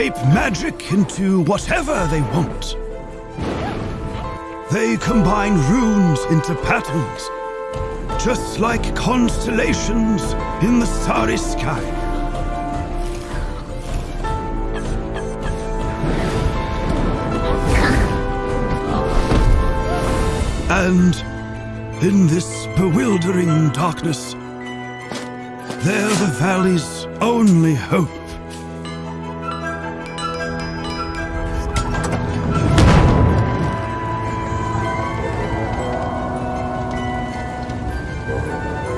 shape magic into whatever they want. They combine runes into patterns, just like constellations in the starry sky. And in this bewildering darkness, they're the valley's only hope.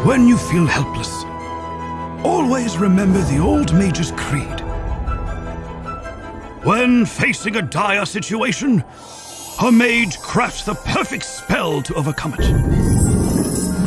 When you feel helpless, always remember the old mage's creed. When facing a dire situation, a mage crafts the perfect spell to overcome it.